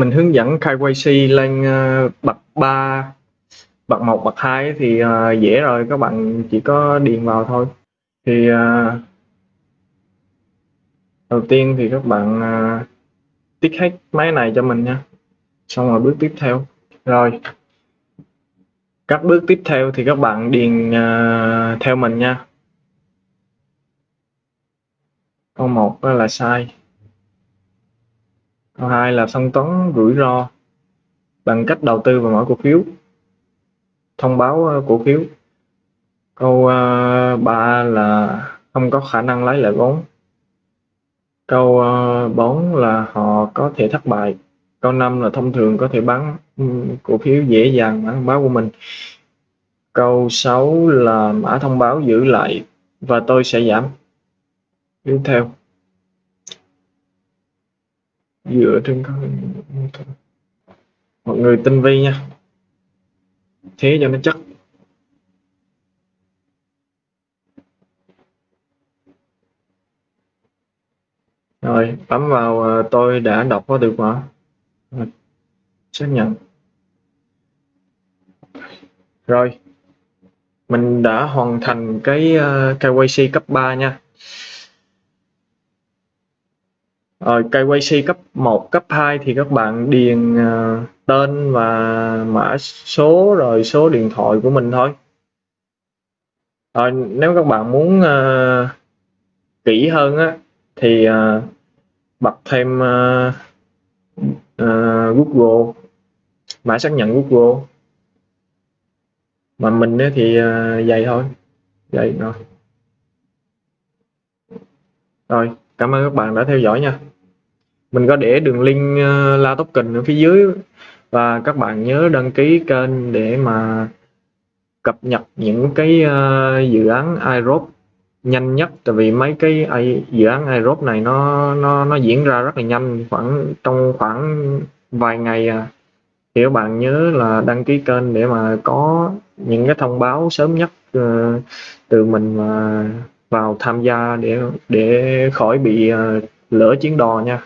mình hướng dẫn KYC lên uh, bậc 3 bậc 1 bậc 2 thì uh, dễ rồi các bạn chỉ có điền vào thôi. Thì uh, đầu tiên thì các bạn uh, tích hết máy này cho mình nha. Xong rồi bước tiếp theo. Rồi các bước tiếp theo thì các bạn điền uh, theo mình nha. Câu 1 là sai câu hai là phân toán rủi ro bằng cách đầu tư vào mỗi cổ phiếu, thông báo ờ, cổ phiếu. Câu ờ, ba 3 là không có khả năng lấy lại vốn. Câu ờ, 4 là họ có thể thất bại. Câu 5 là thông thường có thể bán ừ, cổ phiếu dễ dàng mã thông báo của mình. Câu 6 là mã thông báo giữ lại và tôi sẽ giảm. Tiếp theo dựa trên các mọi người tinh vi nha. Thế cho nó chắc. Rồi bấm vào ờ, tôi đã đọc có được mà. Xác nhận. Rồi mình đã hoàn thành cái ờ, uh, KYC cấp 3 nha. Ờ, rồi KYC cấp 1, cấp 2 thì các bạn điền uh, tên và mã số rồi số điện thoại của mình thôi. Rồi nếu các bạn muốn uh, kỹ hơn á thì uh, bật thêm uh, uh, Google mã xác nhận Google. Mà mình thì uh, vậy thôi vậy rồi. Rồi cảm ơn các bạn đã theo dõi nha mình có để đường link ờ, uh, la token ở phía dưới. Và các bạn nhớ đăng ký kênh để mà cập nhật những cái uh, dự án iRob nhanh nhất. Tại vì mấy cái dự án iRob này nó nó nó diễn ra rất là nhanh khoảng trong khoảng vài ngày à. Thì các bạn nhớ là đăng ký kênh để mà có những cái thông báo sớm nhất uh, từ mình mà vào tham gia để để khỏi bị uh, lỡ chuyến đò nha.